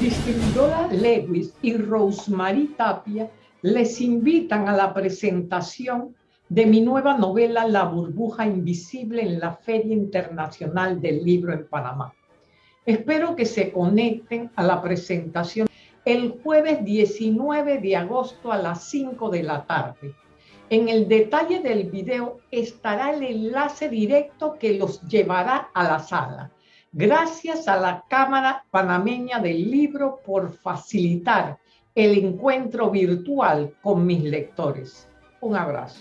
Distribuidora Lewis y Rosemary Tapia les invitan a la presentación de mi nueva novela La burbuja invisible en la Feria Internacional del Libro en Panamá. Espero que se conecten a la presentación el jueves 19 de agosto a las 5 de la tarde. En el detalle del video estará el enlace directo que los llevará a la sala. Gracias a la Cámara Panameña del Libro por facilitar el encuentro virtual con mis lectores. Un abrazo.